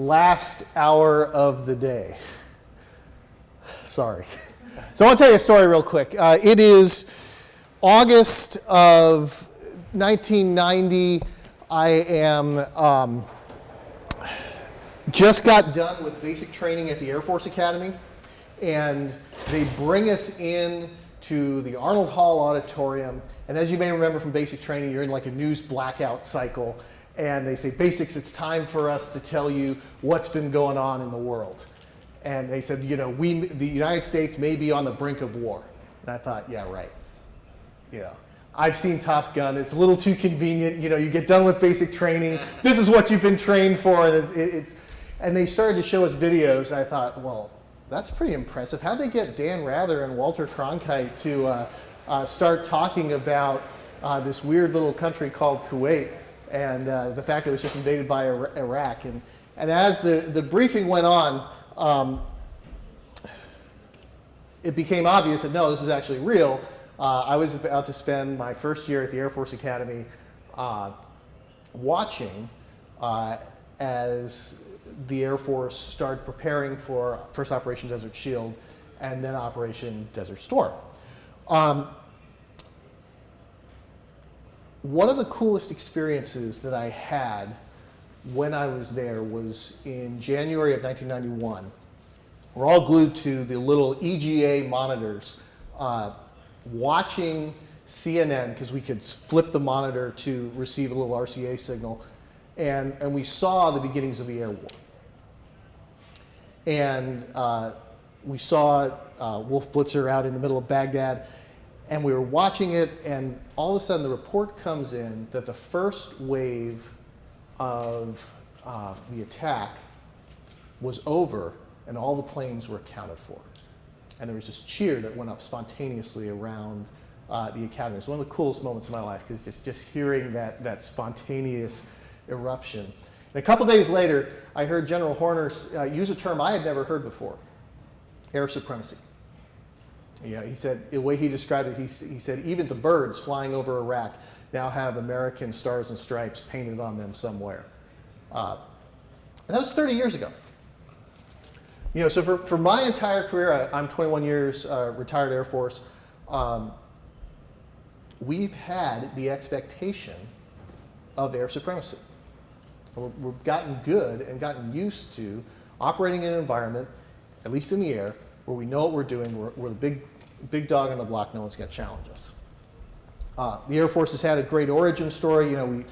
last hour of the day. Sorry. So I want to tell you a story real quick. Uh, it is August of 1990. I am um, just got done with basic training at the Air Force Academy, and they bring us in to the Arnold Hall Auditorium. And as you may remember from basic training, you're in like a news blackout cycle. And they say, Basics, it's time for us to tell you what's been going on in the world. And they said, you know, we, the United States may be on the brink of war. And I thought, yeah, right. You know, I've seen Top Gun. It's a little too convenient. You know, you get done with basic training. This is what you've been trained for. And, it, it, it's, and they started to show us videos. And I thought, well, that's pretty impressive. How'd they get Dan Rather and Walter Cronkite to uh, uh, start talking about uh, this weird little country called Kuwait and uh, the fact that it was just invaded by Iraq? And, and as the, the briefing went on, um, it became obvious that no, this is actually real. Uh, I was about to spend my first year at the Air Force Academy uh, watching uh, as the Air Force started preparing for first Operation Desert Shield and then Operation Desert Storm. Um, one of the coolest experiences that I had when I was there was in January of 1991. We're all glued to the little EGA monitors, uh, watching CNN, because we could flip the monitor to receive a little RCA signal, and, and we saw the beginnings of the air war. And uh, we saw uh, Wolf Blitzer out in the middle of Baghdad, and we were watching it, and all of a sudden the report comes in that the first wave of uh, the attack was over and all the planes were accounted for. And there was this cheer that went up spontaneously around uh, the academy. It was one of the coolest moments of my life because just, just hearing that, that spontaneous eruption. And a couple days later, I heard General Horner uh, use a term I had never heard before, air supremacy. Yeah, he said, the way he described it, he, he said, even the birds flying over Iraq now have American stars and stripes painted on them somewhere. Uh, and that was 30 years ago. You know, so for, for my entire career, I, am 21 years uh, retired Air Force. Um, we've had the expectation of air supremacy. We've gotten good and gotten used to operating in an environment, at least in the air, where we know what we're doing, we're, we're the big, big dog on the block, no one's going to challenge us. Uh, the Air Force has had a great origin story. You know, we,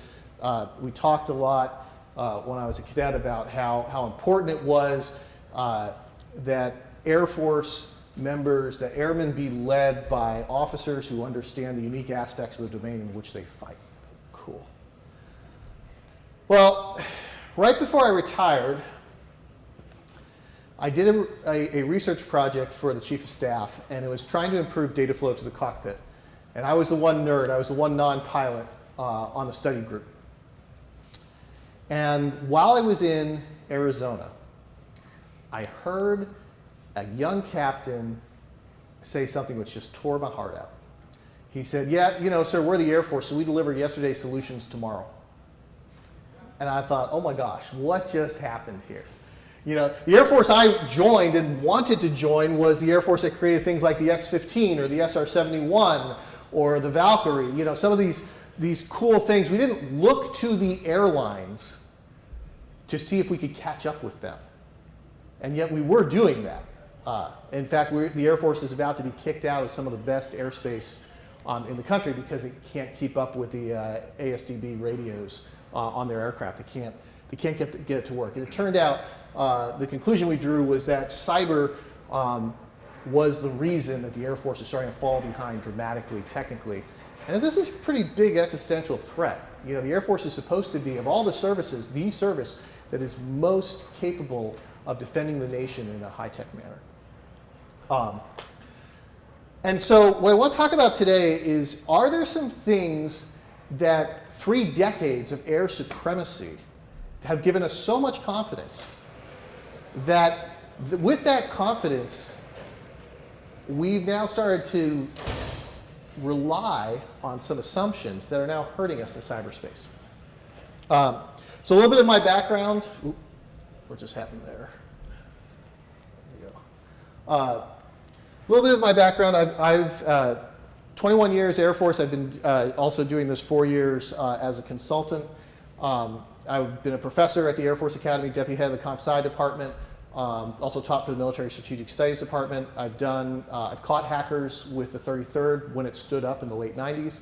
uh, we talked a lot uh, when I was a cadet about how, how important it was uh, that Air Force members, that airmen be led by officers who understand the unique aspects of the domain in which they fight. Cool. Well, right before I retired, I did a, a, a, research project for the chief of staff, and it was trying to improve data flow to the cockpit. And I was the one nerd, I was the one non-pilot uh, on the study group. And while I was in Arizona, I heard a young captain say something which just tore my heart out. He said, yeah, you know, sir, we're the Air Force, so we deliver yesterday's solutions tomorrow. And I thought, oh my gosh, what just happened here? You know, the Air Force I joined and wanted to join was the Air Force that created things like the X-15 or the SR-71 or the Valkyrie. You know, some of these, these cool things. We didn't look to the airlines to see if we could catch up with them. And yet we were doing that. Uh, in fact, the Air Force is about to be kicked out of some of the best airspace um, in the country because it can't keep up with the uh, ASDB radios uh, on their aircraft. They can't, they can't get, the, get it to work. And it turned out uh, the conclusion we drew was that cyber um, was the reason that the Air Force is starting to fall behind dramatically, technically. And this is a pretty big existential threat. You know, the Air Force is supposed to be, of all the services, the service that is most capable of defending the nation in a high-tech manner. Um, and so what I want to talk about today is, are there some things that three decades of air supremacy have given us so much confidence that th with that confidence, we've now started to rely on some assumptions that are now hurting us in cyberspace. Um, so a little bit of my background. what just happened there? There you go. Uh, a little bit of my background, I've, I've uh, 21 years Air Force. I've been uh, also doing this four years uh, as a consultant. Um, I've been a professor at the Air Force Academy, deputy head of the Comp Sci department. Um, also taught for the Military Strategic Studies Department. I've done, uh, I've caught hackers with the 33rd when it stood up in the late 90s.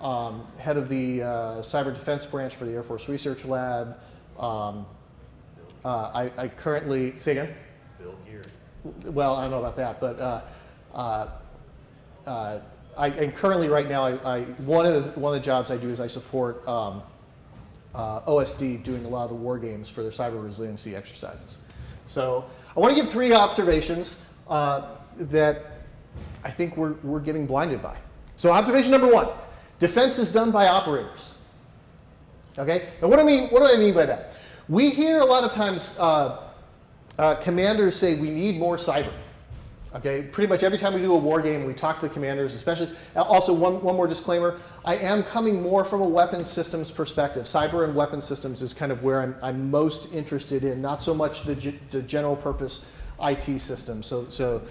Um, head of the uh, Cyber Defense Branch for the Air Force Research Lab. Um, uh, I, I, currently, say again? Bill Geary. Well, I don't know about that, but uh, uh, uh, I, and currently right now, I, I, one, of the, one of the jobs I do is I support um, uh, OSD doing a lot of the war games for their cyber resiliency exercises. So I want to give three observations uh, that I think we're, we're getting blinded by. So observation number one, defense is done by operators. Okay, and what do I mean, what do I mean by that? We hear a lot of times uh, uh, commanders say we need more cyber. Okay, pretty much every time we do a war game, we talk to the commanders, especially. Also, one, one more disclaimer. I am coming more from a weapons systems perspective. Cyber and weapons systems is kind of where I'm, I'm most interested in, not so much the, the general purpose IT system. So, so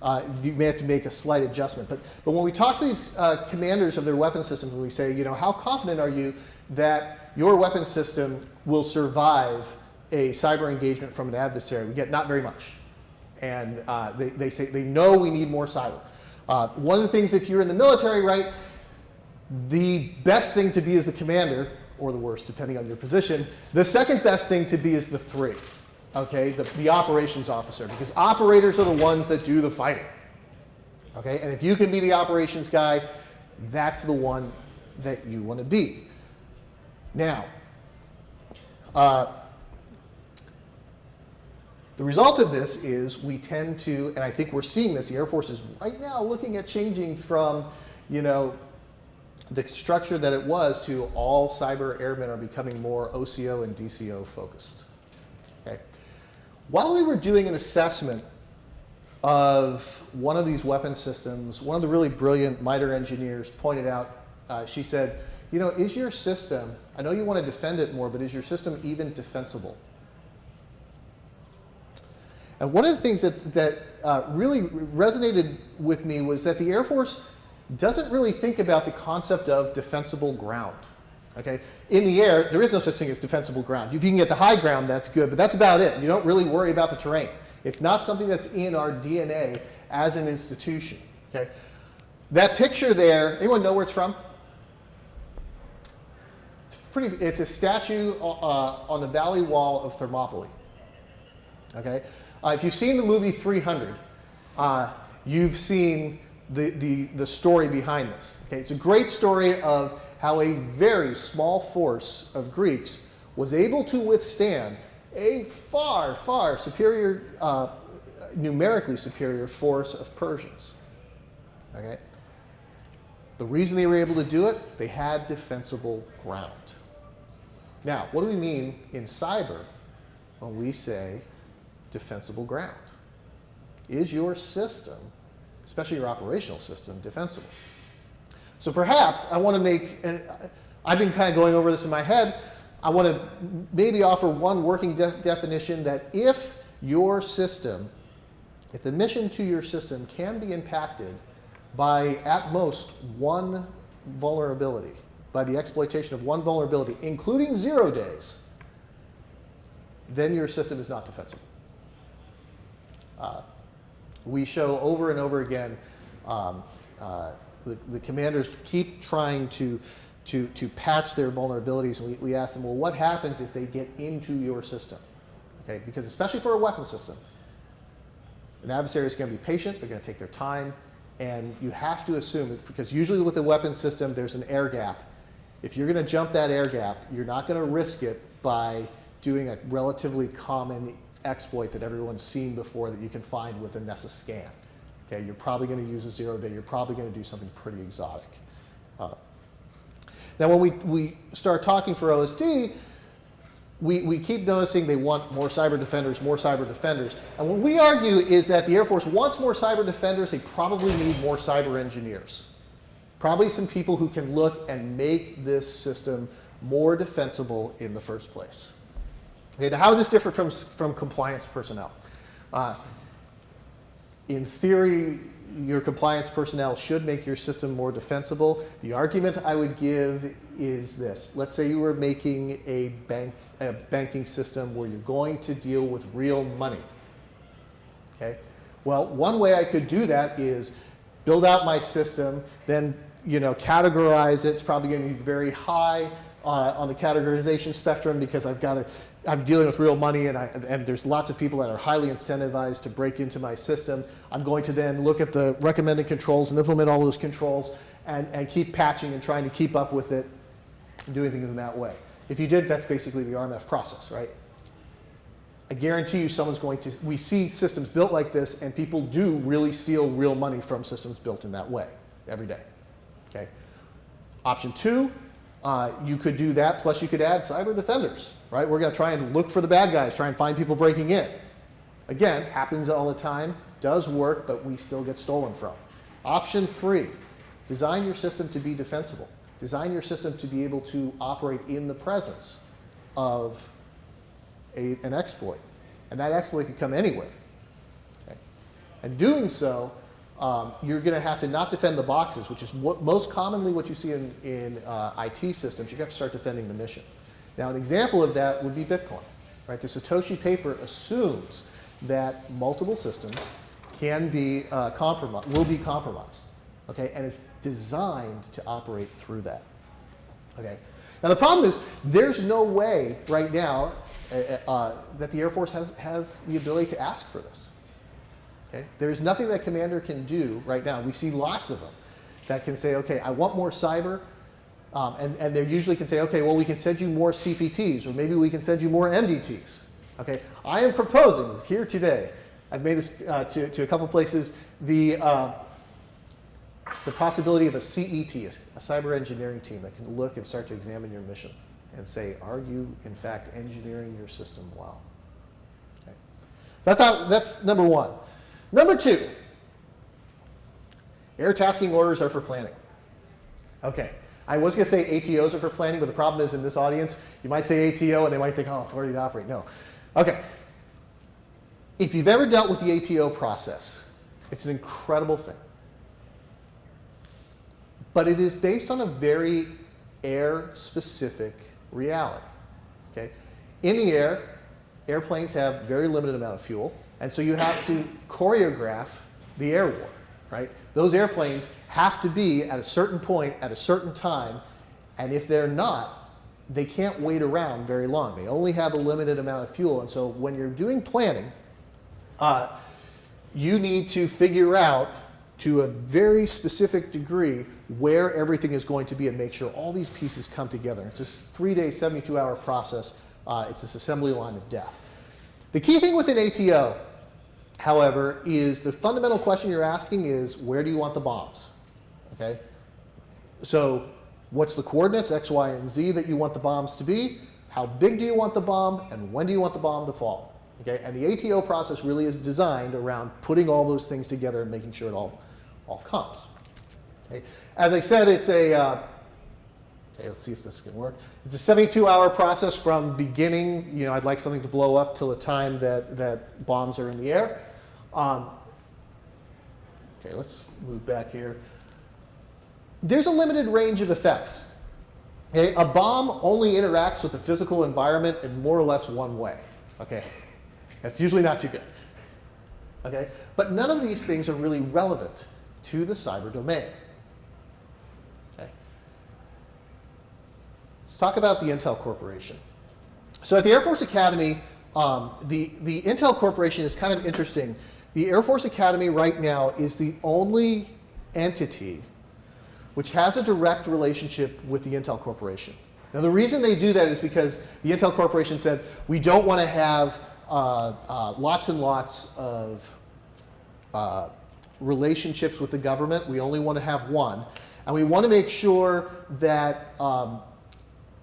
uh, you may have to make a slight adjustment. But, but when we talk to these uh, commanders of their weapon systems, and we say, you know, how confident are you that your weapon system will survive a cyber engagement from an adversary? We get not very much and uh, they, they say they know we need more cyber. Uh, one of the things, if you're in the military, right, the best thing to be is the commander, or the worst, depending on your position. The second best thing to be is the three, okay, the, the operations officer, because operators are the ones that do the fighting. Okay, and if you can be the operations guy, that's the one that you want to be. Now, uh, the result of this is we tend to, and I think we're seeing this, the Air Force is right now looking at changing from, you know, the structure that it was to all cyber airmen are becoming more OCO and DCO focused. Okay. While we were doing an assessment of one of these weapon systems, one of the really brilliant MITRE engineers pointed out, uh, she said, you know, is your system, I know you want to defend it more, but is your system even defensible? And one of the things that, that uh, really resonated with me was that the Air Force doesn't really think about the concept of defensible ground. Okay? In the air, there is no such thing as defensible ground. If you can get the high ground, that's good, but that's about it. You don't really worry about the terrain. It's not something that's in our DNA as an institution. Okay? That picture there, anyone know where it's from? It's pretty. It's a statue uh, on the valley wall of Thermopylae. Okay, uh, if you've seen the movie 300, uh, you've seen the, the, the story behind this. Okay? It's a great story of how a very small force of Greeks was able to withstand a far, far superior, uh, numerically superior force of Persians. Okay? The reason they were able to do it, they had defensible ground. Now, what do we mean in cyber when we say defensible ground? Is your system, especially your operational system, defensible? So perhaps I want to make, and I've been kind of going over this in my head, I want to maybe offer one working de definition that if your system, if the mission to your system can be impacted by at most one vulnerability, by the exploitation of one vulnerability, including zero days, then your system is not defensible. Uh, we show over and over again um, uh, the, the, commanders keep trying to, to, to patch their vulnerabilities. And we, we ask them, well, what happens if they get into your system? Okay, because especially for a weapon system, an adversary is going to be patient, they're going to take their time, and you have to assume, because usually with a weapon system, there's an air gap. If you're going to jump that air gap, you're not going to risk it by doing a relatively common exploit that everyone's seen before that you can find with a Nessus scan. Okay, you're probably going to use a zero day. You're probably going to do something pretty exotic. Uh, now, when we, we start talking for OSD, we, we keep noticing they want more cyber defenders, more cyber defenders. And what we argue is that the Air Force wants more cyber defenders. They probably need more cyber engineers. Probably some people who can look and make this system more defensible in the first place. Okay, is this different from, from compliance personnel? Uh, in theory, your compliance personnel should make your system more defensible. The argument I would give is this. Let's say you were making a, bank, a banking system where you're going to deal with real money. Okay? Well, one way I could do that is build out my system, then you know, categorize it. It's probably going to be very high uh, on the categorization spectrum because I've got to, I'm dealing with real money and, I, and there's lots of people that are highly incentivized to break into my system. I'm going to then look at the recommended controls and implement all those controls and, and keep patching and trying to keep up with it and doing things in that way. If you did, that's basically the RMF process, right? I guarantee you someone's going to, we see systems built like this and people do really steal real money from systems built in that way every day, okay? Option two, uh, you could do that, plus you could add cyber defenders, right? We're going to try and look for the bad guys, try and find people breaking in. Again, happens all the time, does work, but we still get stolen from. Option three, design your system to be defensible. Design your system to be able to operate in the presence of a, an exploit. And that exploit could come anywhere. Okay? And doing so um, you're going to have to not defend the boxes, which is what, most commonly what you see in, in uh, IT systems. You have to start defending the mission. Now, an example of that would be Bitcoin. Right? The Satoshi paper assumes that multiple systems can be uh, compromised, will be compromised. Okay? And it's designed to operate through that. Okay? Now, the problem is there's no way right now uh, uh that the Air Force has, has the ability to ask for this. Okay? There's nothing that Commander can do right now. We see lots of them that can say, okay, I want more cyber. Um, and, and they usually can say, okay, well, we can send you more CPTs, or maybe we can send you more MDTs. Okay? I am proposing here today, I've made this uh, to, to a couple places, the, uh, the possibility of a CET, a cyber engineering team that can look and start to examine your mission and say, are you, in fact, engineering your system well? Okay. That's, how, that's number one. Number two, air tasking orders are for planning. Okay, I was going to say ATOs are for planning, but the problem is in this audience, you might say ATO and they might think, oh, authority to operate. No. Okay, if you've ever dealt with the ATO process, it's an incredible thing. But it is based on a very air-specific reality. Okay? In the air, airplanes have very limited amount of fuel. And so you have to choreograph the air war, right? Those airplanes have to be at a certain point at a certain time, and if they're not, they can't wait around very long. They only have a limited amount of fuel, and so when you're doing planning, uh, you need to figure out to a very specific degree where everything is going to be and make sure all these pieces come together. It's this three-day, 72-hour process. Uh, it's this assembly line of death. The key thing with an ATO however, is the fundamental question you're asking is where do you want the bombs? Okay? So what's the coordinates, x, y, and z that you want the bombs to be? How big do you want the bomb? And when do you want the bomb to fall? Okay? And the ATO process really is designed around putting all those things together and making sure it all, all comes. Okay? As I said, it's a, uh, okay, let's see if this can work. It's a 72-hour process from beginning, you know, I'd like something to blow up till the time that, that bombs are in the air. Um, okay, let's move back here. There's a limited range of effects. Okay, a bomb only interacts with the physical environment in more or less one way. Okay, that's usually not too good. Okay, but none of these things are really relevant to the cyber domain. Okay, let's talk about the Intel Corporation. So at the Air Force Academy, um, the, the Intel Corporation is kind of interesting the Air Force Academy right now is the only entity which has a direct relationship with the Intel Corporation. Now the reason they do that is because the Intel Corporation said, we don't want to have uh, uh, lots and lots of uh, relationships with the government. We only want to have one. And we want to make sure that um,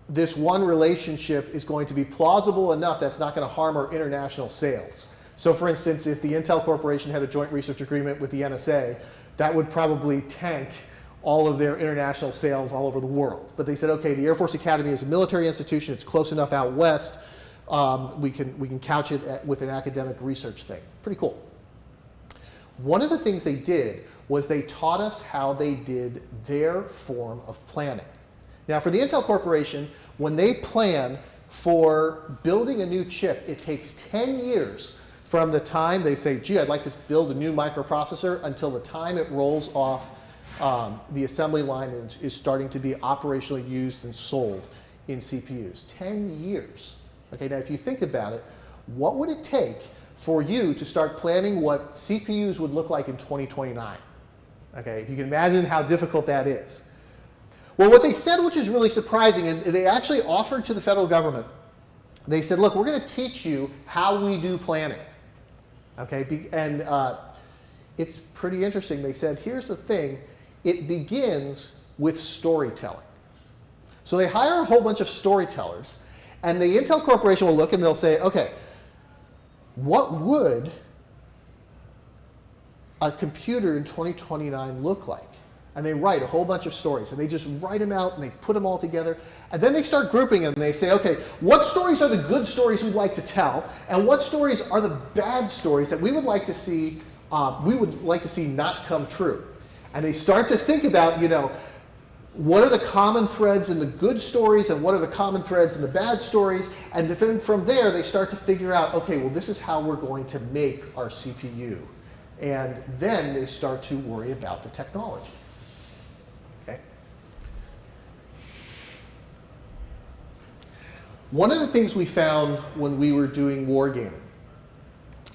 this one relationship is going to be plausible enough that's not going to harm our international sales. So for instance, if the Intel Corporation had a joint research agreement with the NSA, that would probably tank all of their international sales all over the world. But they said, okay, the Air Force Academy is a military institution, it's close enough out west, um, we, can, we can couch it at, with an academic research thing. Pretty cool. One of the things they did was they taught us how they did their form of planning. Now for the Intel Corporation, when they plan for building a new chip, it takes 10 years from the time they say, gee, I'd like to build a new microprocessor until the time it rolls off um, the assembly line is, is starting to be operationally used and sold in CPUs. 10 years. Okay, now if you think about it, what would it take for you to start planning what CPUs would look like in 2029? Okay, if you can imagine how difficult that is. Well, what they said, which is really surprising, and they actually offered to the federal government, they said, look, we're going to teach you how we do planning. Okay, and uh, it's pretty interesting. They said, here's the thing, it begins with storytelling. So they hire a whole bunch of storytellers, and the Intel Corporation will look and they'll say, okay, what would a computer in 2029 look like? And they write a whole bunch of stories, and they just write them out, and they put them all together. And then they start grouping them, and they say, okay, what stories are the good stories we'd like to tell, and what stories are the bad stories that we would like to see, uh, we would like to see not come true? And they start to think about, you know, what are the common threads in the good stories and what are the common threads in the bad stories? And then from there, they start to figure out, okay, well, this is how we're going to make our CPU. And then they start to worry about the technology. One of the things we found when we were doing wargaming,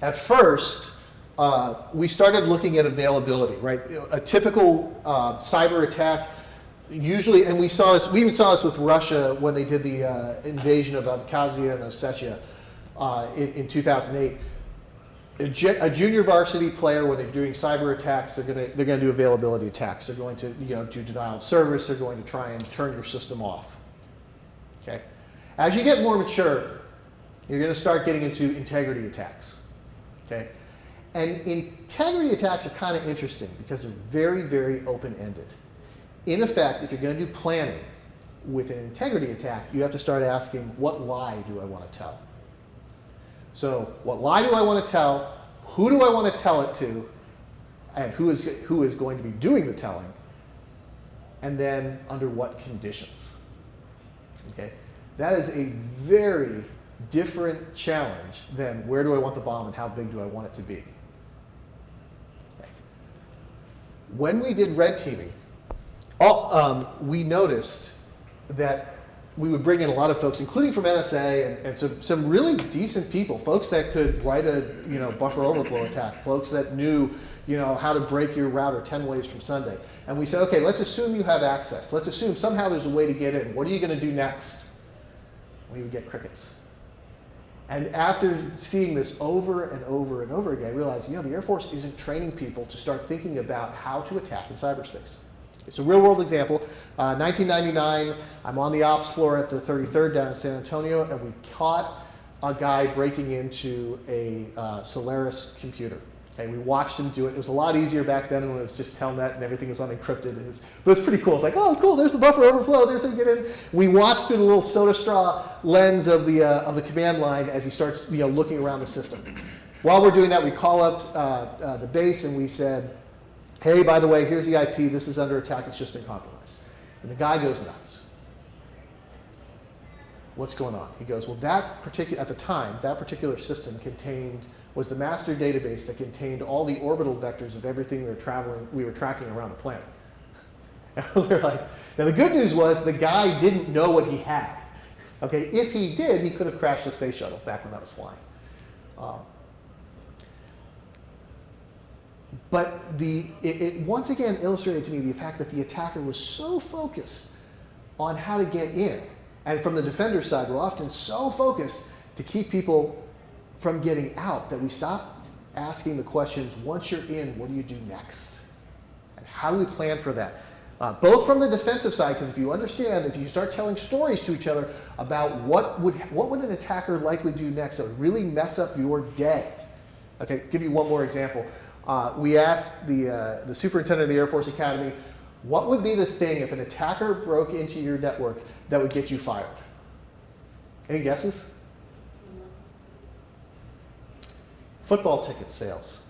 at first, uh, we started looking at availability, right? A typical uh, cyber attack, usually, and we saw this, we even saw this with Russia when they did the uh, invasion of Abkhazia and Ossetia uh, in, in 2008 a, a, junior varsity player, when they're doing cyber attacks, they're going to they're going to do availability attacks. They're going to you know do denial of service. They're going to try and turn your system off. Okay, as you get more mature, you're going to start getting into integrity attacks. Okay, and integrity attacks are kind of interesting because they're very very open ended. In effect, if you're going to do planning with an integrity attack, you have to start asking, what lie do I want to tell? So what lie do I want to tell? Who do I want to tell it to? And who is, who is going to be doing the telling? And then under what conditions? That is a very different challenge than where do I want the bomb and how big do I want it to be. When we did red teaming, all, um, we noticed that we would bring in a lot of folks, including from NSA, and, and some, some really decent people, folks that could write a you know, buffer overflow attack, folks that knew you know, how to break your router 10 ways from Sunday. And we said, okay, let's assume you have access. Let's assume somehow there's a way to get in. What are you going to do next? We would get crickets. And after seeing this over and over and over again, I realized, you know, the Air Force isn't training people to start thinking about how to attack in cyberspace. It's a real world example. Uh, 1999, I'm on the ops floor at the 33rd down in San Antonio, and we caught a guy breaking into a uh, Solaris computer. Okay, we watched him do it. It was a lot easier back then when it was just telnet and everything was unencrypted. It was, but it was pretty cool. It's like, oh, cool, there's the buffer overflow. There's how you get in. We watched through the little soda straw lens of the, uh, of the command line as he starts you know, looking around the system. While we're doing that, we call up uh, uh, the base and we said, hey, by the way, here's the IP, this is under attack, it's just been compromised. And the guy goes nuts. What's going on? He goes, well, that particular, at the time, that particular system contained, was the master database that contained all the orbital vectors of everything we were traveling, we were tracking around the planet. And we like, now the good news was the guy didn't know what he had. Okay, if he did, he could have crashed the space shuttle back when that was flying. Um, But the, it, it, once again illustrated to me the fact that the attacker was so focused on how to get in. And from the defender side, we're often so focused to keep people from getting out that we stop asking the questions, once you're in, what do you do next? And how do we plan for that? Uh, both from the defensive side, because if you understand, if you start telling stories to each other about what would, what would an attacker likely do next, that would really mess up your day. Okay, give you one more example. Uh, we asked the, uh, the superintendent of the Air Force Academy, what would be the thing if an attacker broke into your network that would get you fired? Any guesses? Football ticket sales.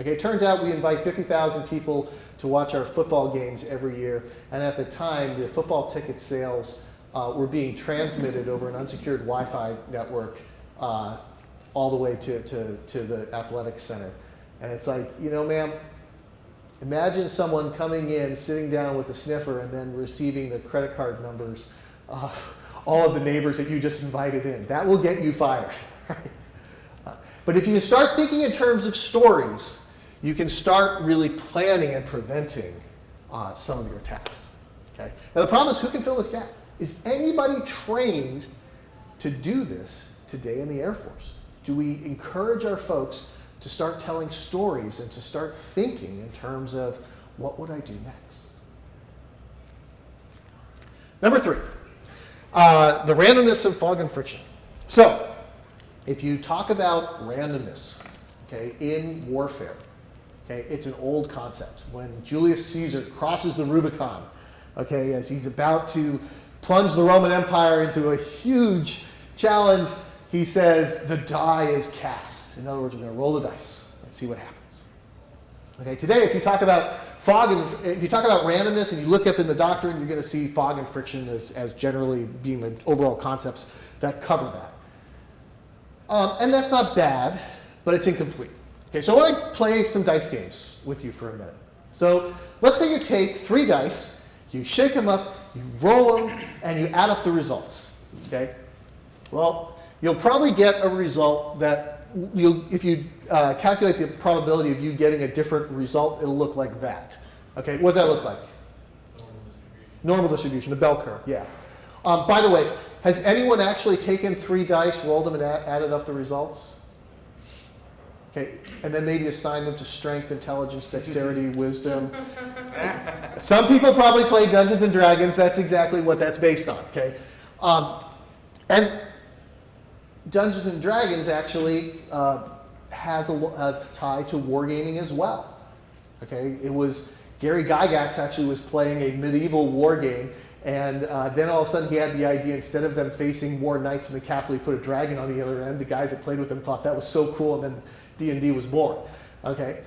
Okay, it turns out we invite 50,000 people to watch our football games every year, and at the time, the football ticket sales uh, were being transmitted over an unsecured Wi-Fi network uh, all the way to, to, to the athletics center. And it's like, you know, ma'am, imagine someone coming in, sitting down with a sniffer, and then receiving the credit card numbers of all of the neighbors that you just invited in. That will get you fired. Uh, but if you start thinking in terms of stories, you can start really planning and preventing uh, some of your attacks. Okay? Now the problem is who can fill this gap? Is anybody trained to do this today in the Air Force? Do we encourage our folks to start telling stories and to start thinking in terms of what would I do next? Number three, uh, the randomness of fog and friction. So, if you talk about randomness, okay, in warfare, okay, it's an old concept. When Julius Caesar crosses the Rubicon, okay, as he's about to plunge the Roman Empire into a huge challenge, he says the die is cast. In other words, we're going to roll the dice and see what happens. Okay, today, if you talk about fog and if you talk about randomness and you look up in the doctrine, you're going to see fog and friction as, as generally being the overall concepts that cover that. Um, and that's not bad, but it's incomplete. Okay, so I want to play some dice games with you for a minute. So let's say you take three dice, you shake them up, you roll them, and you add up the results. Okay? Well, you'll probably get a result that you if you uh, calculate the probability of you getting a different result, it'll look like that. Okay, what does that look like? Normal distribution, a bell curve, yeah. Um, by the way, has anyone actually taken three dice, rolled them, and added up the results? Okay, and then maybe assign them to strength, intelligence, dexterity, wisdom. Some people probably play Dungeons and Dragons. That's exactly what that's based on. Okay, um, and Dungeons and Dragons actually uh, has a, a, tie to wargaming as well. Okay, it was Gary Gygax actually was playing a medieval war game, and uh, then all of a sudden he had the idea instead of them facing more knights in the castle, he put a dragon on the other end. The guys that played with him thought that was so cool, and then D&D was born. Okay,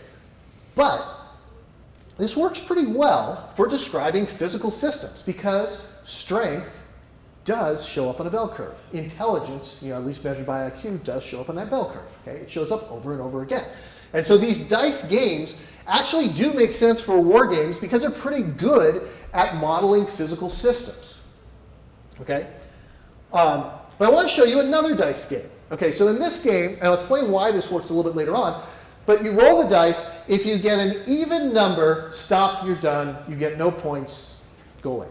but this works pretty well for describing physical systems because strength does show up on a bell curve. Intelligence, you know, at least measured by IQ, does show up on that bell curve. Okay, it shows up over and over again. And so these dice games actually do make sense for war games because they're pretty good at modeling physical systems. Okay, um, but I want to show you another dice game. Okay, so in this game, and I'll explain why this works a little bit later on. But you roll the dice. If you get an even number, stop. You're done. You get no points. Go away.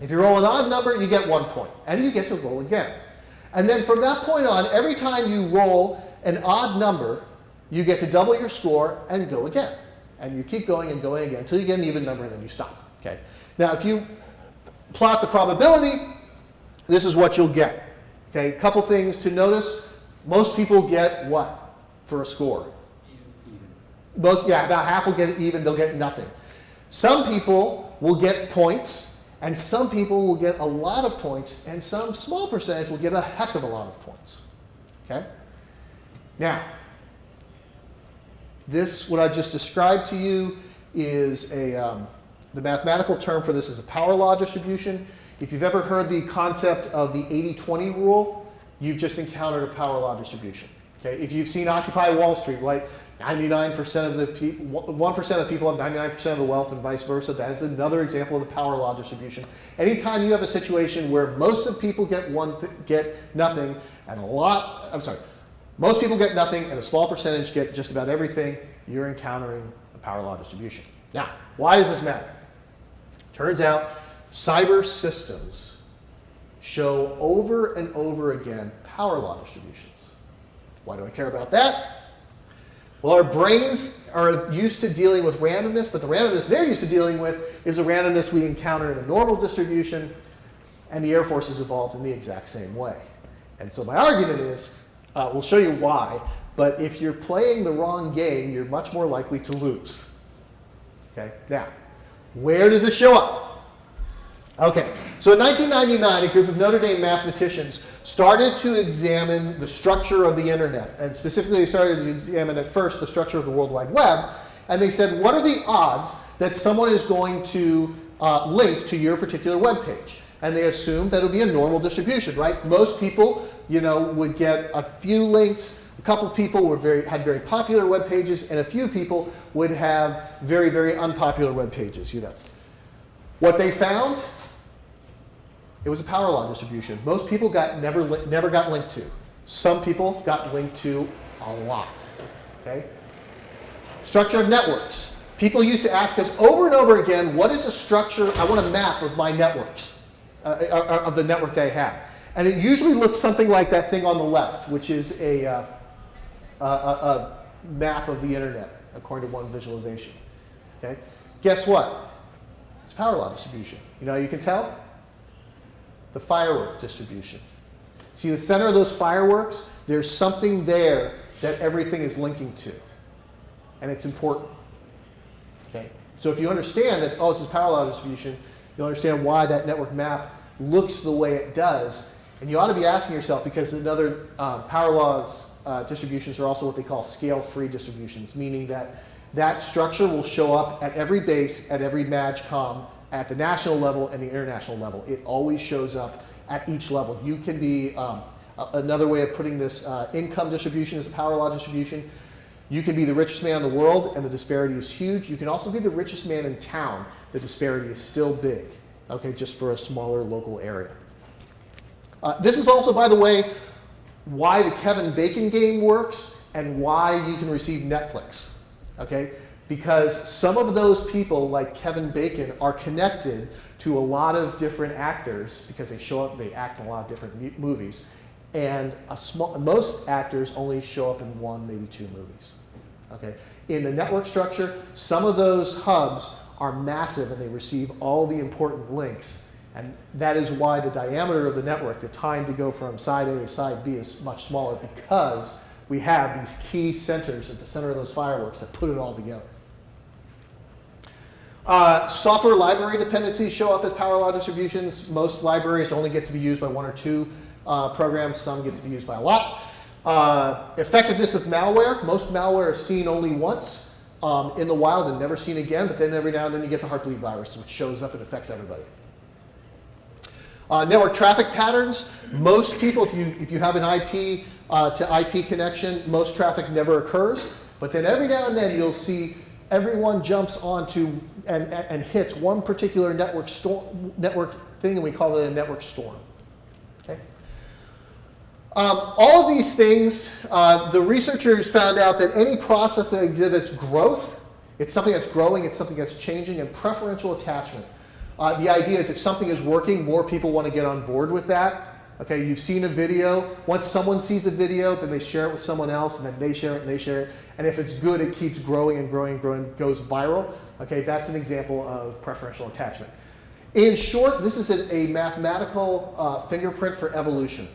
If you roll an odd number, you get one point, and you get to roll again. And then from that point on, every time you roll an odd number, you get to double your score and go again. And you keep going and going again until you get an even number, and then you stop. Okay. Now, if you plot the probability, this is what you'll get. Okay, a couple things to notice. Most people get what for a score? Most, yeah, about half will get it even, they'll get nothing. Some people will get points, and some people will get a lot of points, and some small percentage will get a heck of a lot of points. Okay? Now, this, what I've just described to you, is a, um, the mathematical term for this is a power law distribution. If you've ever heard the concept of the 80-20 rule, you've just encountered a power law distribution. Okay? If you've seen Occupy Wall Street, right, 99% of the people, 1% of people have 99% of the wealth and vice versa. That is another example of the power law distribution. Anytime you have a situation where most of people get one, get nothing, and a lot, I'm sorry, most people get nothing and a small percentage get just about everything, you're encountering a power law distribution. Now, why does this matter? Turns out cyber systems show over and over again power law distributions. Why do I care about that? Well, our brains are used to dealing with randomness, but the randomness they're used to dealing with is the randomness we encounter in a normal distribution, and the Air Force has evolved in the exact same way. And so my argument is, uh, we'll show you why, but if you're playing the wrong game, you're much more likely to lose. Okay, now, where does this show up? Okay, So in 1999, a group of Notre Dame mathematicians started to examine the structure of the internet. And specifically, they started to examine at first the structure of the World Wide Web. And they said, what are the odds that someone is going to uh, link to your particular web page? And they assumed that it would be a normal distribution, right? Most people, you know, would get a few links. A couple people were very, had very popular web pages, and a few people would have very, very unpopular web pages, you know. What they found it was a power law distribution. Most people got never, never got linked to. Some people got linked to a lot. Okay? Structure of networks. People used to ask us over and over again, what is the structure? I want a map of my networks, uh, uh, uh of the network they have. And it usually looks something like that thing on the left, which is a, uh, a, a map of the internet, according to one visualization. Okay? Guess what? It's power law distribution. You know you can tell? the firework distribution. See the center of those fireworks? There's something there that everything is linking to. And it's important. Okay? So if you understand that, oh, this is power law distribution, you'll understand why that network map looks the way it does. And you ought to be asking yourself, because another uh, power laws uh, distributions are also what they call scale-free distributions, meaning that that structure will show up at every base, at every MAJCOM, at the national level and the international level. It always shows up at each level. You can be, um, another way of putting this, uh, income distribution is a power law distribution. You can be the richest man in the world and the disparity is huge. You can also be the richest man in town. The disparity is still big, okay, just for a smaller local area. Uh, this is also, by the way, why the Kevin Bacon game works and why you can receive Netflix, okay? because some of those people, like Kevin Bacon, are connected to a lot of different actors because they show up, they act in a lot of different movies. And small, most actors only show up in one, maybe two movies. Okay? In the network structure, some of those hubs are massive and they receive all the important links. And that is why the diameter of the network, the time to go from side A to side B is much smaller because we have these key centers at the center of those fireworks that put it all together. Uh, software library dependencies show up as power law distributions. Most libraries only get to be used by one or two uh, programs. Some get to be used by a lot. Uh, effectiveness of malware. Most malware is seen only once um, in the wild and never seen again, but then every now and then you get the Heartbleed virus, which shows up and affects everybody. Uh, network traffic patterns. Most people, if you, if you have an IP uh, to IP connection, most traffic never occurs. But then every now and then you'll see everyone jumps onto and, and hits one particular network, storm, network thing, and we call it a network storm. Okay? Um, all of these things, uh, the researchers found out that any process that exhibits growth, it's something that's growing, it's something that's changing, and preferential attachment. Uh, the idea is if something is working, more people want to get on board with that. Okay, you've seen a video. Once someone sees a video, then they share it with someone else, and then they share it and they share it. And if it's good, it keeps growing and growing and growing, goes viral. Okay, that's an example of preferential attachment. In short, this is a, a mathematical uh, fingerprint for evolution.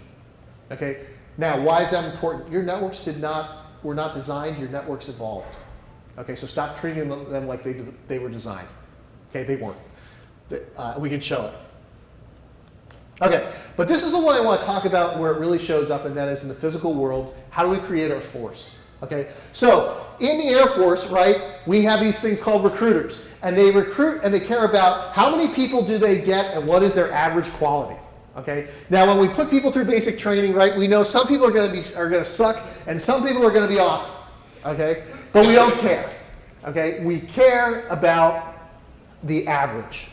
Okay, now why is that important? Your networks did not were not designed. Your networks evolved. Okay, so stop treating them like they they were designed. Okay, they weren't. Uh, we can show it. Okay, but this is the one I want to talk about where it really shows up, and that is in the physical world. How do we create our force? Okay, so in the Air Force, right, we have these things called recruiters, and they recruit and they care about how many people do they get and what is their average quality. Okay, now when we put people through basic training, right, we know some people are going to be are going to suck, and some people are going to be awesome. Okay, but we don't care. Okay, we care about the average,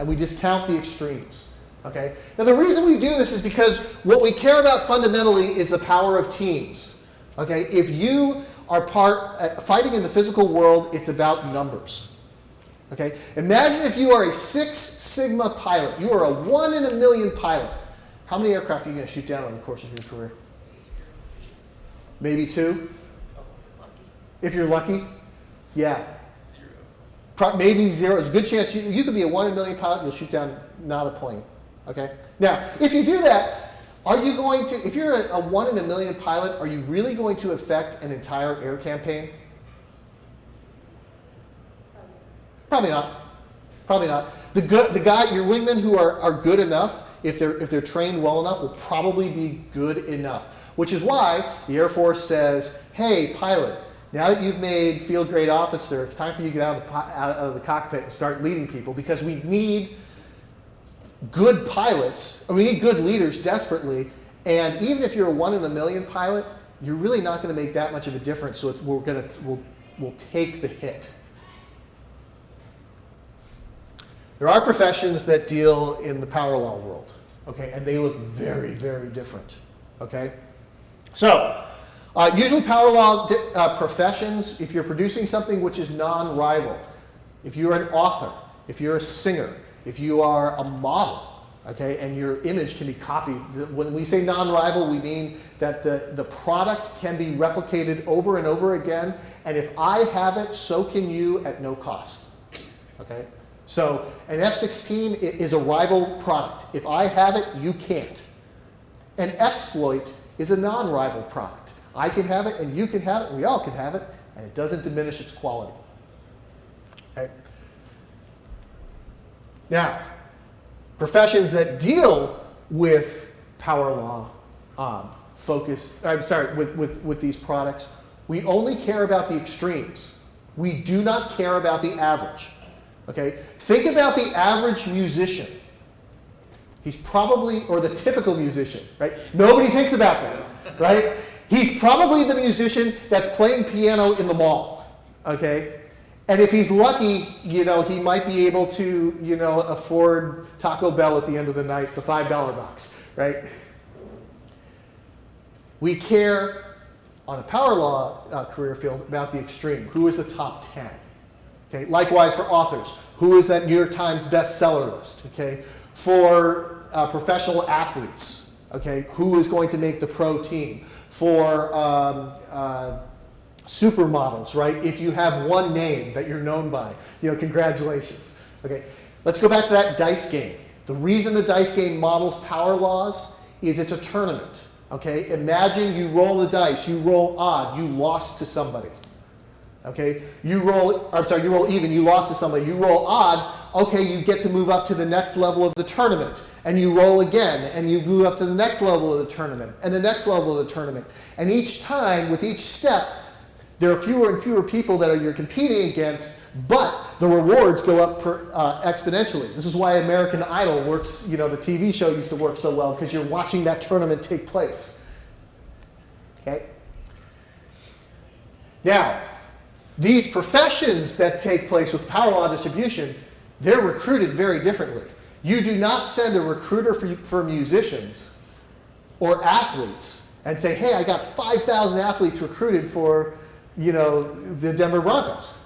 and we discount the extremes. Okay? Now the reason we do this is because what we care about fundamentally is the power of teams. Okay? If you are part, uh, fighting in the physical world, it's about numbers. Okay? Imagine if you are a Six Sigma pilot. You are a one in a million pilot. How many aircraft are you going to shoot down over the course of your career? Maybe two? If you're lucky? Yeah. Maybe zero. There's a good chance you, you could be a one in a million pilot and you'll shoot down not a plane. Okay? Now, if you do that, are you going to, if you're a, a one in a million pilot, are you really going to affect an entire air campaign? Probably not. Probably not. The, good, the guy, your wingmen who are, are good enough, if they're, if they're trained well enough, will probably be good enough. Which is why the Air Force says, hey, pilot, now that you've made field grade officer, it's time for you to get out of, the, out of the cockpit and start leading people because we need good pilots, we need good leaders desperately. And even if you're a one in a million pilot, you're really not going to make that much of a difference. So we're going to we'll, we'll take the hit. There are professions that deal in the power law world, okay, and they look very, very different, okay. So uh, usually power law uh, professions, if you're producing something which is non-rival, if you're an author, if you're a singer, if you are a model, okay, and your image can be copied. When we say non-rival, we mean that the, the product can be replicated over and over again, and if I have it, so can you at no cost, okay? So an F-16 is a rival product. If I have it, you can't. An exploit is a non-rival product. I can have it, and you can have it, and we all can have it, and it doesn't diminish its quality. Okay? Now, professions that deal with power law um, focus, I'm sorry, with, with, with these products, we only care about the extremes. We do not care about the average. Okay? Think about the average musician. He's probably, or the typical musician, right? Nobody thinks about that, right? He's probably the musician that's playing piano in the mall, okay? And if he's lucky, you know, he might be able to, you know, afford Taco Bell at the end of the night, the $5 box, right? We care on a power law uh, career field about the extreme. Who is the top 10? Okay, likewise for authors, who is that New York Times bestseller list? Okay, for uh, professional athletes, okay, who is going to make the pro team? For um, uh, supermodels, right? If you have one name that you're known by, you know, congratulations. Okay, let's go back to that dice game. The reason the dice game models power laws is it's a tournament. Okay, imagine you roll the dice, you roll odd, you lost to somebody. Okay, you roll, I'm sorry, you roll even, you lost to somebody. You roll odd, okay, you get to move up to the next level of the tournament. And you roll again, and you move up to the next level of the tournament, and the next level of the tournament. And each time, with each step, there are fewer and fewer people that are, you're competing against, but the rewards go up per, uh, exponentially. This is why American Idol works, you know, the TV show used to work so well, because you're watching that tournament take place. Okay? Now, these professions that take place with power law distribution, they're recruited very differently. You do not send a recruiter for, for musicians or athletes and say, hey, I got 5,000 athletes recruited for you know, the Denver Broncos.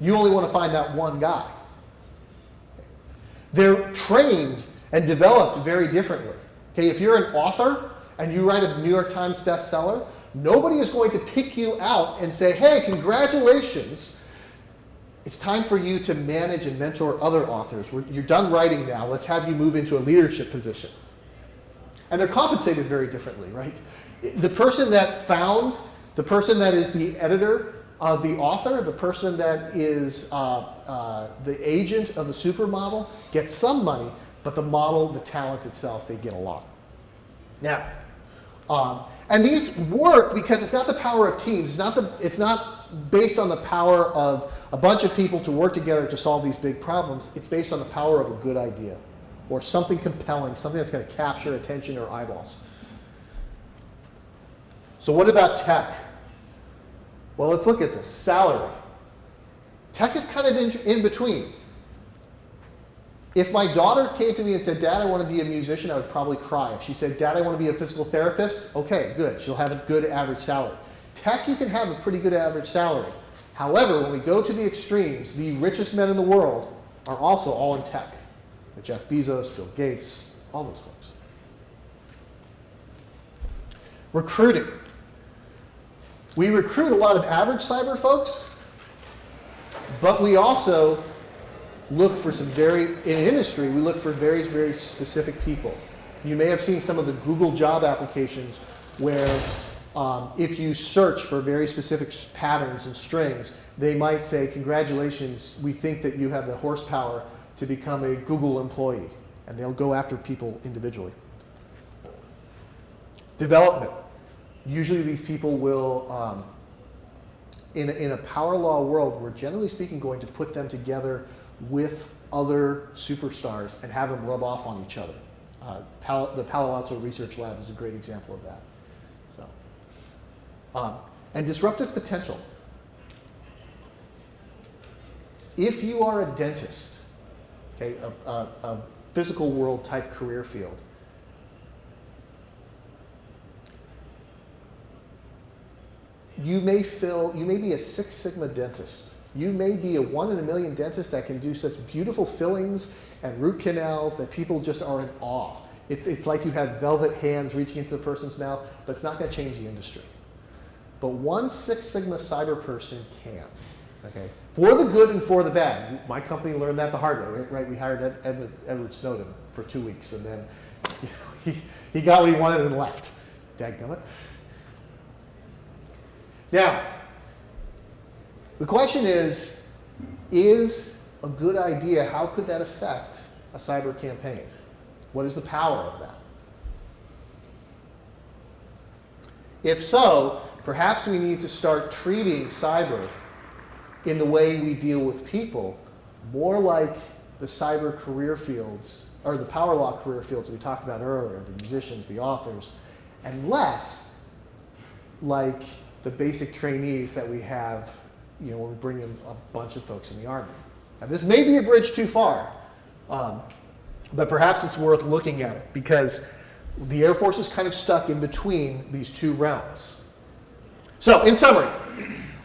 You only want to find that one guy. They're trained and developed very differently. Okay, if you're an author and you write a New York Times bestseller, Nobody is going to pick you out and say, hey, congratulations. It's time for you to manage and mentor other authors. You're done writing now. Let's have you move into a leadership position. And they're compensated very differently, right? The person that found, the person that is the editor of the author, the person that is uh, uh, the agent of the supermodel gets some money, but the model, the talent itself, they get a lot. Now, um, and these work because it's not the power of teams. It's not, the, it's not based on the power of a bunch of people to work together to solve these big problems. It's based on the power of a good idea or something compelling, something that's going to capture attention or eyeballs. So what about tech? Well, let's look at this. Salary. Tech is kind of in, in between. If my daughter came to me and said, Dad, I want to be a musician, I would probably cry. If she said, Dad, I want to be a physical therapist, okay, good. She'll have a good average salary. Tech, you can have a pretty good average salary. However, when we go to the extremes, the richest men in the world are also all in tech. Jeff Bezos, Bill Gates, all those folks. Recruiting. We recruit a lot of average cyber folks, but we also look for some very, in industry, we look for very, very specific people. You may have seen some of the Google job applications where um, if you search for very specific patterns and strings, they might say, congratulations, we think that you have the horsepower to become a Google employee, and they'll go after people individually. Development. Usually these people will, um, in, a, in a power law world, we're generally speaking going to put them together with other superstars and have them rub off on each other. Uh, Palo, the Palo Alto Research Lab is a great example of that. Um, and disruptive potential. If you are a dentist, okay, a, a, a physical world type career field, you may fill, you may be a Six Sigma dentist. You may be a one in a million dentist that can do such beautiful fillings and root canals that people just are in awe. It's, it's like you have velvet hands reaching into the person's mouth, but it's not going to change the industry. But one Six Sigma cyber person can, okay? For the good and for the bad. My company learned that the hard way, right? We hired Ed, Edward, Edward Snowden for two weeks, and then he, he got what he wanted and left. Dadgummit. Now, the question is, is a good idea, how could that affect a cyber campaign? What is the power of that? If so, perhaps we need to start treating cyber in the way we deal with people, more like the cyber career fields, or the power law career fields we talked about earlier, the musicians, the authors, and less like the basic trainees that we have you know, when we bring in a bunch of folks in the Army. Now, this may be a bridge too far, um, but perhaps it's worth looking at it because the Air Force is kind of stuck in between these two realms. So, in summary,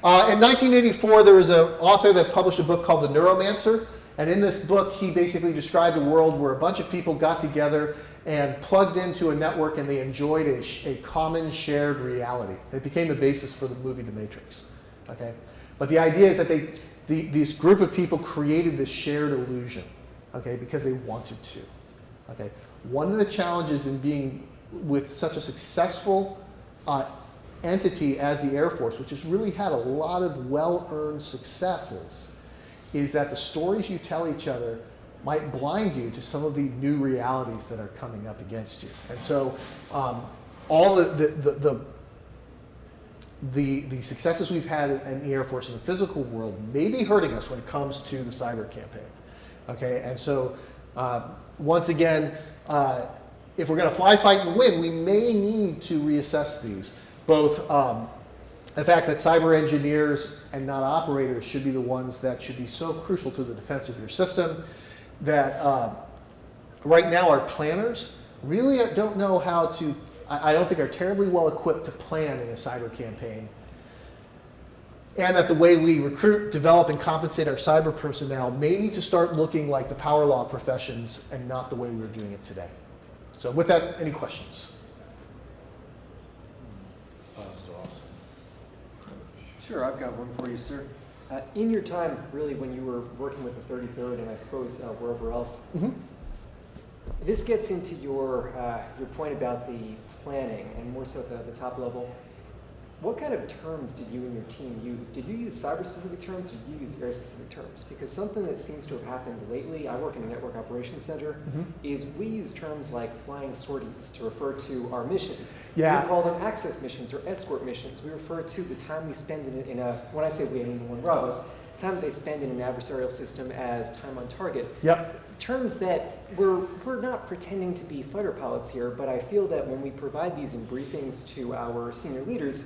uh, in 1984, there was an author that published a book called The Neuromancer. And in this book, he basically described a world where a bunch of people got together and plugged into a network and they enjoyed a, a common shared reality. It became the basis for the movie The Matrix. Okay? But the idea is that they, the, this group of people created this shared illusion okay, because they wanted to. Okay? One of the challenges in being with such a successful uh, entity as the Air Force, which has really had a lot of well-earned successes, is that the stories you tell each other might blind you to some of the new realities that are coming up against you. And so um, all the, the, the, the the, successes we've had in the Air Force in the physical world may be hurting us when it comes to the cyber campaign. Okay, and so uh, once again, uh, if we're going to fly, fight, and win, we may need to reassess these. Both um, the fact that cyber engineers and not operators should be the ones that should be so crucial to the defense of your system, that uh, right now our planners really don't know how to, I don't think are terribly well equipped to plan in a cyber campaign. And that the way we recruit, develop, and compensate our cyber personnel may need to start looking like the power law professions and not the way we're doing it today. So with that, any questions? Sure, I've got one for you, sir. Uh, in your time, really, when you were working with the 33rd and I suppose uh, wherever else, Mm -hmm. this gets into your, uh, your point about the planning and more so the, the top level. What kind of terms did you and your team use? Did you use cyber-specific terms or did you use air-specific terms? Because something that seems to have happened lately, I work in a network operations center, mm -hmm. is we use terms like flying sorties to refer to our missions. Yeah. We call them access missions or escort missions. We refer to the time we spend in, in a, when I say we, I mean one Bravos, time they spend in an adversarial system as time on target. Yep. Terms that we're, we're not pretending to be fighter pilots here, but I feel that when we provide these in briefings to our senior leaders,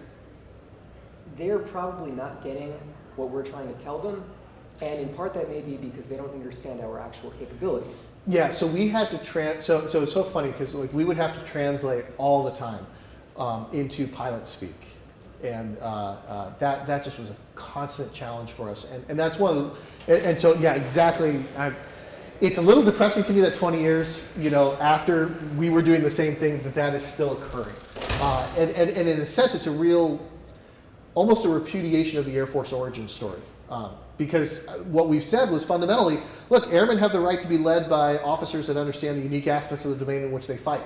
they're probably not getting what we're trying to tell them. And in part that may be because they don't understand our actual capabilities. Yeah, so we had to trans, so, so it's so funny because like we would have to translate all the time um, into pilot speak. And uh, uh, that, that just was a constant challenge for us. And, and that's one of the, and, and so yeah, exactly. I've, it's a little depressing to me that 20 years, you know, after we were doing the same thing, that that is still occurring. Uh, and, and, and in a sense, it's a real almost a repudiation of the Air Force origin story. Um, because what we've said was fundamentally, look, airmen have the right to be led by officers that understand the unique aspects of the domain in which they fight.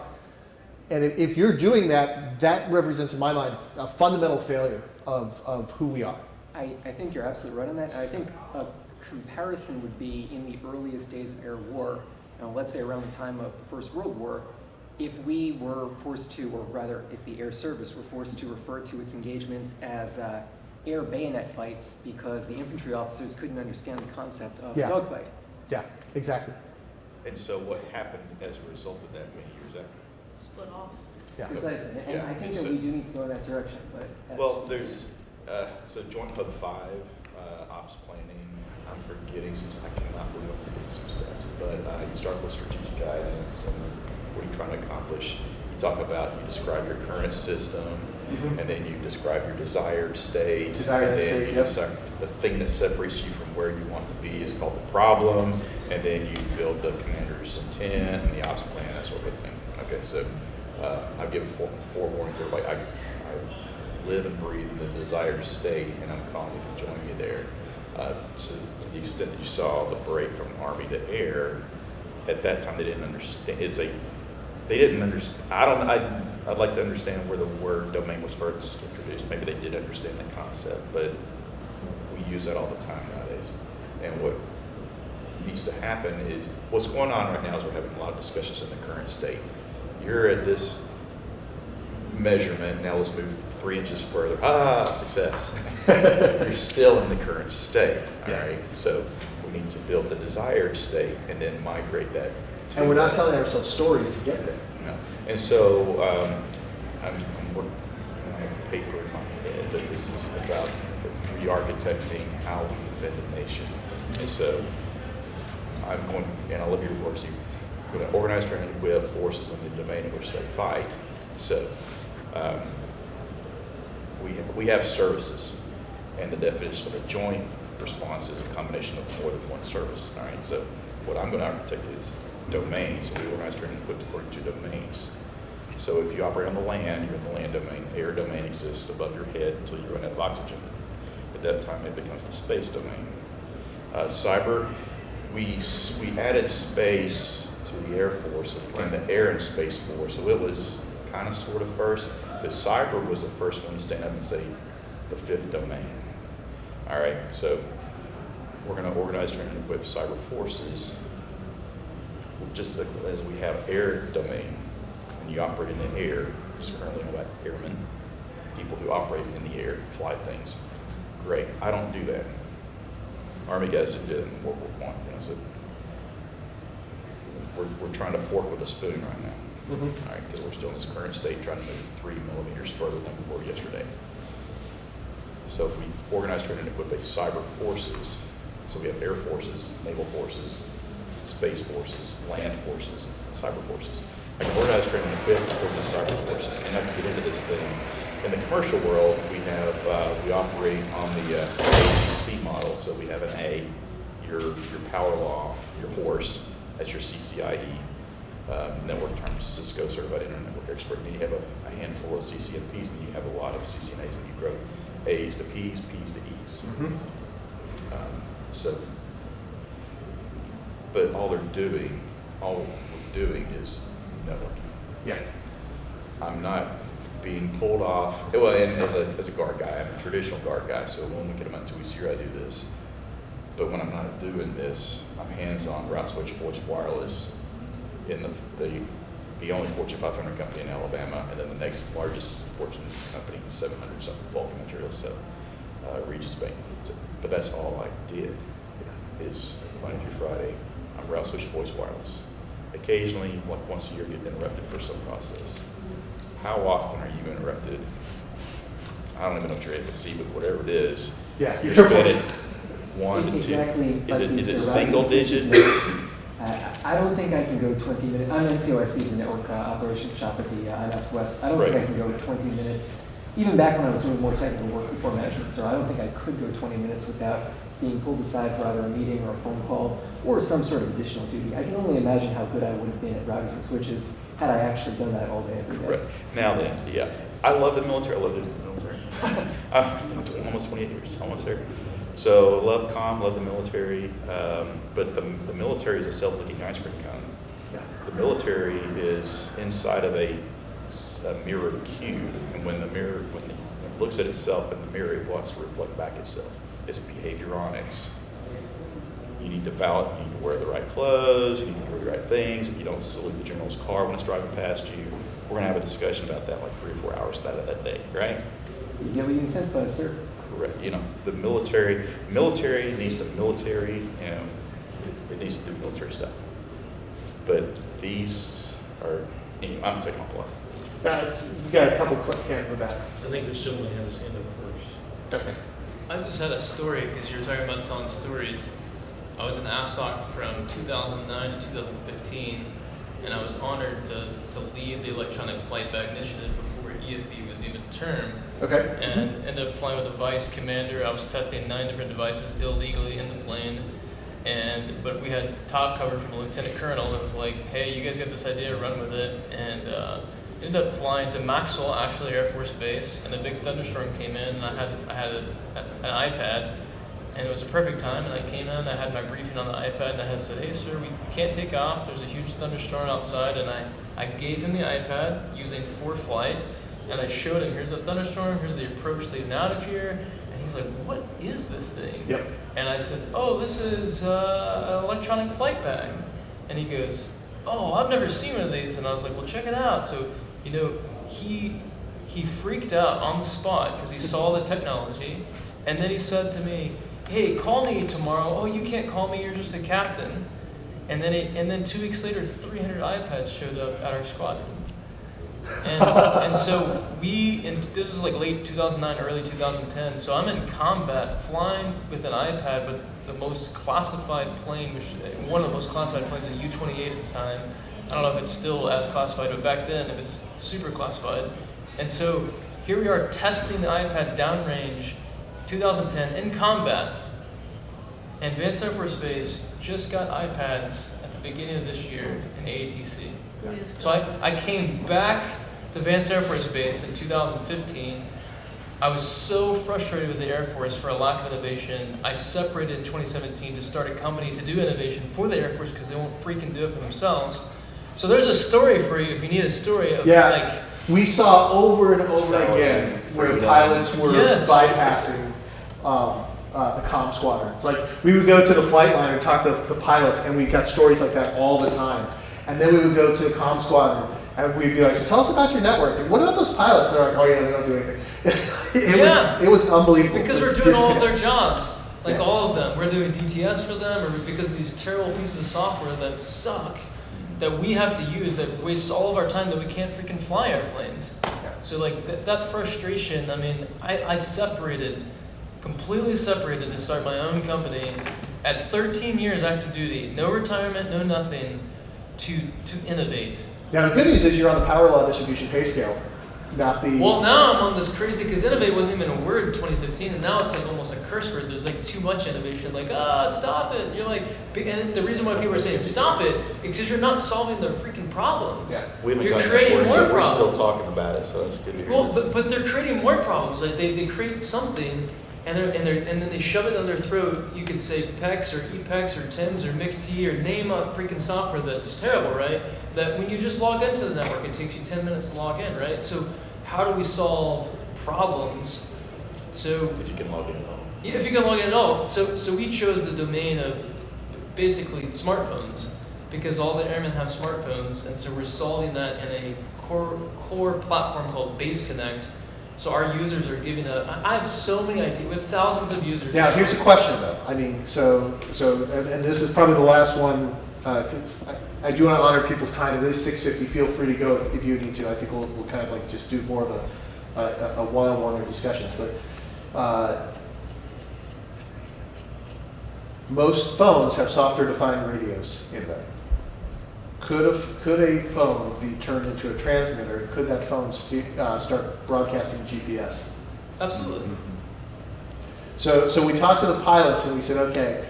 And if you're doing that, that represents, in my mind, a fundamental failure of, of who we are. I, I think you're absolutely right on that. I think a comparison would be in the earliest days of air war, uh, let's say around the time of the First World War, if we were forced to, or rather, if the air service were forced to refer to its engagements as uh, air bayonet fights because the infantry officers couldn't understand the concept of Yeah. dogfight. Yeah, exactly. And so what happened as a result of that many years after? split off. Yeah. Precisely, and Yeah, I think and that so- we do need to go in that direction, but. Well, there's, uh, so Joint Pub Five, uh, ops planning, I'm forgetting some, I cannot believe I'm forgetting some steps. But, uh, you start with strategic guidance and what you're trying to accomplish? You talk about, you describe your current system, Mhm. and then you describe your desired state. Desired and then state, you yep. decide- The thing that separates you from where you want to be is called the problem, and then you build the commander's intent and the ops plan, that sort of thing. Okay, so, uh, I'll give fore- forewarning to everybody, I, I live and breathe in the desired state, and I'm calling you to join me there. Uh, so to the extent that you saw the break from Army to air, at that time, they didn't understand, it's a, they didn't understand, I don't, I, I'd like to understand where the word domain was first introduced. Maybe they did understand the concept, but we use that all the time nowadays. And what needs to happen is, what's going on right now is we're having a lot of discussions in the current state. You're at this measurement, now let's move three inches further. Ah, success. You're still in the current state, all Yeah. right? So we need to build the desired state and then migrate that. And we're not telling ourselves stories to get there. No. And so, um, I'm, I'm working on a paper in my head, but this is about re-architecting how we defend the nation. And so, I'm going, and I love your words, you're going to organize, train, and equip forces in the domain in which they fight. So, um, we, we have services, and the definition of a joint response is a combination of more than one service, all right? So what I'm going to architect is domains, we organize, train, and equip according to domains. So if you operate on the land, you're in the land domain, air domain exists above your head until you run out of oxygen. At that time, it becomes the space domain. Uh, cyber, we, we added space to the Air Force and the Air and Space Force, so it was kind of sort of first, but cyber was the first one to stand up and say the fifth domain. All right, so we're going to organize, train, and equip cyber forces, just like- as we have air domain. and you operate in the air, is currently about airmen, people who operate in the air, fly things. Great, I don't do that. Army guys did it in World War One, you know, so we're, we're trying to fork with a spoon right now. Mhm. All right, because we're still in this current state, trying to move three millimeters further than we were yesterday. So if we organize, train, and equip a cyber forces, so we have air forces, naval forces, space forces, land forces, cyber forces. I can organize, train, and equip for the cyber forces, and I can get into this thing. In the commercial world, we have, uh, we operate on the uh, AGC model, so we have an A, your, your power law, your horse, that's your CCIE, um, network terms, Cisco Certified Internet Network Expert, then you have a, a handful of CCNPs, and you have a lot of CCNAs, and you grow A's to P's, P's to E's. Mhm. Um, So, but all they're doing, all we're doing is networking. Yeah. I'm not being pulled off, well, and as a, as a guard guy, I'm a traditional guard guy, so one week in a month, two weeks a year, I do this. But when I'm not doing this, I'm hands-on route switch voice wireless in the, the, the only Fortune 500 company in Alabama, and then the next largest Fortune company, 700 something Vulcan Materials, so, uh, Regions Bank. So- But that's all I did, is Monday through Friday, I'm route switch voice wireless. Occasionally, like once a year, you get interrupted for some process. How often are you interrupted? I don't even know if you're able to see, but whatever it is. Yeah, You're you're spending one to two. Exactly. Is like it, you is it said, single right? digit? I, I don't think I can go 20 minutes, I'm in COIC, the Network uh, Operations Shop at the uh, INS West. I don't think I can go 20 minutes, even back when I was doing more technical work before management, so I don't think I could go 20 minutes without being pulled aside for either a meeting or a phone call or some sort of additional duty. I can only imagine how good I would have been at routers and switches had I actually done that all day, every day. Right. Now then, yeah, I love the military, I love the military. Uh, Almost 28 years, almost there. So love comm, love the military, um, but the, the military is a self-looking ice cream cone. Yeah. The military is inside of a mirrored cube, and when the mirror, when it looks at itself in the mirror, it wants to reflect back itself. It's behavioronics. you need to val, you need to wear the right clothes, you need to do the right things, if you don't salute the general's car when it's driving past you. We're gonna have a discussion about that like three or four hours that, that day, right? You get what you incentivize, sir. Correct, you know, the military, military needs the military, you know, it- it needs to do military stuff. But these are, anyway, I'm taking off a lot. Uh, we got a couple quick hands in the back. I think the gentleman had his hand up first. Okay. I just had a story because you were talking about telling stories. I was in AFSOC from 2009 to 2015, and I was honored to, to lead the Electronic Flight Bag Initiative before EFB was even termed, Okay. and ended up flying with a vice commander. I was testing nine different devices illegally in the plane, and but we had top cover from a lieutenant colonel that was like, "Hey, you guys got this idea, run with it," and uh, ended up flying to Maxwell, actually Air Force Base, and a big thunderstorm came in, and I had I had a, an iPad, and it was a perfect time. And I came in, I had my briefing on the iPad, and I had said, "Hey, sir, we can't take off. There's a huge thunderstorm outside," and I I gave him the iPad using for flight, and I showed him, "Here's the thunderstorm. Here's the approach leading out of here." And he's like, "What is this thing?" Yep. And I said, "Oh, this is uh, an electronic flight bag." And he goes, "Oh, I've never seen one of these." And I was like, "Well, check it out." So, you know, he he freaked out on the spot because he saw the technology, and then he said to me, "Hey, call me tomorrow." "Oh, you can't call me. You're just a captain." And then he, and then two weeks later, 300 iPads showed up at our squadron. And, and so we, and this is like late 2009, early 2010. So I'm in combat, flying with an iPad with the most classified plane, which one of the most classified planes, a U-28 at the time. I don't know if it's still as classified, but back then it was super classified. And so here we are testing the iPad downrange, 2010 in combat. And Advanced Air Force Base just got iPads at the beginning of this year in AETC. So I, I came back to Vance Air Force Base in 2015. I was so frustrated with the Air Force for a lack of innovation. I separated in 2017 to start a company to do innovation for the Air Force because they won't freaking do it for themselves. So there's a story for you if you need a story of Yeah. like, We saw over and over Solid. again where pilots were Yes. bypassing um, uh, the comm squadrons. Like we would go to the flight line and talk to the pilots, and we got stories like that all the time. And then we would go to the comm squadron, and we'd be like, "So tell us about your network. And what about those pilots?" And they're like, "Oh yeah, they don't do anything." it Yeah. was it was unbelievable. Because we're the doing all of their jobs, like Yeah. all of them. We're doing DTS for them, or because of these terrible pieces of software that suck, that we have to use, that wastes all of our time, that we can't freaking fly airplanes. So like that, that frustration, I mean, I, I separated, completely separated to start my own company at 13 years active duty, no retirement, no nothing, to to innovate. Now the good news is you're on the power law distribution pay scale, not the. Well, now I'm on this crazy because innovate wasn't even a word in 2015, and now it's like almost a curse word. There's like too much innovation. Like, ah, stop it. You're like, and the reason why people are saying stop it is because you're not solving their freaking problems. Yeah. We haven't You're gotten that creating word more yet. We're still talking about it, so that's good to hear. Well, This- but, but they're creating more problems. Like they, they create something, and they're, and they're, and then they shove it down their throat. You could say PEX or EPEX or TIMS or MICT or name a freaking software that's terrible, right? That when you just log into the network, it takes you 10 minutes to log in, right? So how do we solve problems? So If you can log in at all. yeah, if you can log in at all. So, so we chose the domain of basically smartphones because all the airmen have smartphones, and so we're solving that in a core core platform called Base Connect. So our users are giving a. I I have so many ideas. We have thousands of users. Now, here's a question though. I mean, so, so, and, and this is probably the last one, uh 'cause I, I do want to honor people's time. It is six fifty. Feel free to go if, if you need to. I think we'll, we'll kind of like just do more of a, a, a one-on-one or discussions, but, uh, most phones have software-defined radios in them. Could a, f- could a phone be turned into a transmitter? Could that phone st- uh, start broadcasting GPS? Absolutely. So, so we talked to the pilots and we said, okay,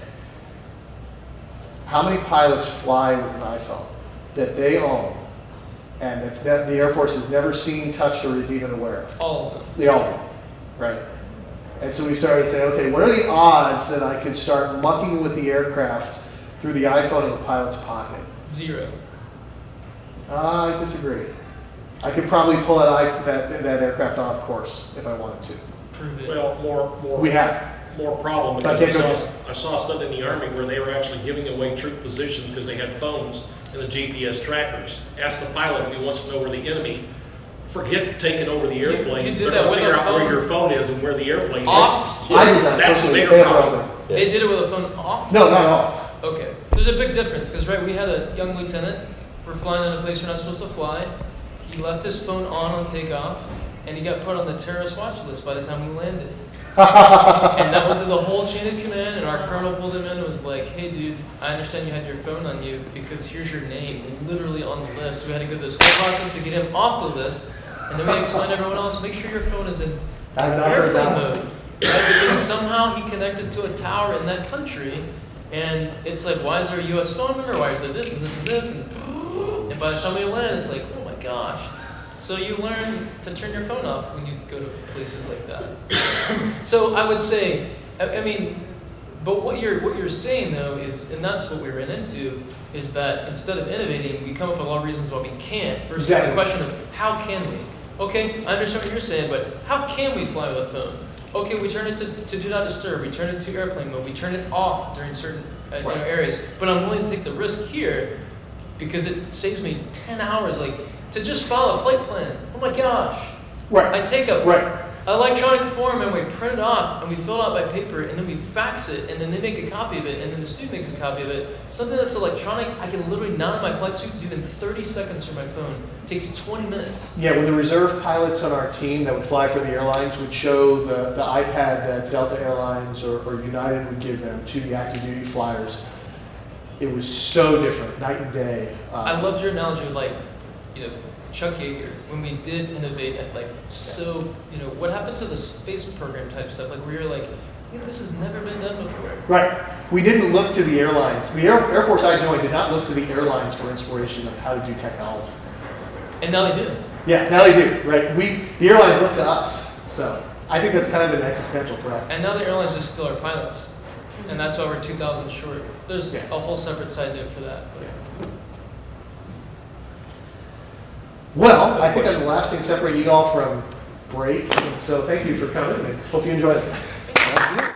how many pilots fly with an iPhone that they own and that's that the Air Force has never seen, touched, or is even aware of? All of them. They all do, right? And so we started to say, okay, what are the odds that I could start mucking with the aircraft through the iPhone in the pilot's pocket? Zero. Uh, I disagree. I could probably pull that, i- that, that aircraft off course if I wanted to. Prove it. Well, more, more. We have. More problem. But Because I saw, I saw stuff in the Army where they were actually giving away troop positions because they had phones and the GPS trackers. Ask the pilot if he wants to know where the enemy, forget taking over the airplane. you did They're that with figure a out where your phone is and where the airplane is. Off? I did that That's personally. their They have problem. other- They did it with a phone off? No, not off. Okay, there's a big difference, because right, we had a young lieutenant, we're flying in a place we're not supposed to fly. He left his phone on on takeoff, and he got put on the terrorist watch list by the time we landed. And that was the whole chain of command, and our colonel pulled him in and was like, hey dude, I understand you had your phone on you, because here's your name, literally on the list. We had to go through this whole process to get him off the list, and then we explained to everyone else, make sure your phone is in I've not heard airplane mode. Right? Because somehow he connected to a tower in that country, and it's like, why is there a U.S. phone number? Why is there this and this and this? And, and by the time we land, it's like, oh my gosh. So you learn to turn your phone off when you go to places like that. so I would say, I, I mean, but what you're what you're saying though is, and that's what we ran into, is that instead of innovating, we come up with a lot of reasons why we can't. Versus Exactly. the question of how can we? Okay, I understand what you're saying, but how can we fly with a phone? Okay, we turn it to, to do not disturb. We turn it to airplane mode. We turn it off during certain uh, you know, Right. areas. But I'm willing to take the risk here because it saves me 10 hours. Like to just file a flight plan. Oh my gosh! Right, I take a right. electronic form and we print it off and we fill it out by paper and then we fax it and then they make a copy of it and then the student makes a copy of it. Something that's electronic, I can literally not in my flight suit do in 30 seconds from my phone. takes 20 minutes. Yeah, when the reserve pilots on our team that would fly for the airlines would show the, the iPad that Delta Airlines or, or United would give them to the active duty flyers, it was so different, night and day. Um, I loved your analogy of like, you know, Chuck Yeager, when we did innovate at like so, you know, what happened to the space program type stuff? Like where you're like, "Yeah, this has never been done before. Right. We didn't look to the airlines. The Air, Air Force I joined did not look to the airlines for inspiration of how to do technology. And now they do. Yeah, now they do, right? We, the airlines look to us. So I think that's kind of an existential threat. And now the airlines just steal our pilots. And that's why we're 2,000 short. There's Yeah. a whole separate side note for that. but- Well, I think I'm the last thing separating you all from break. And so thank you for coming and hope you enjoyed it.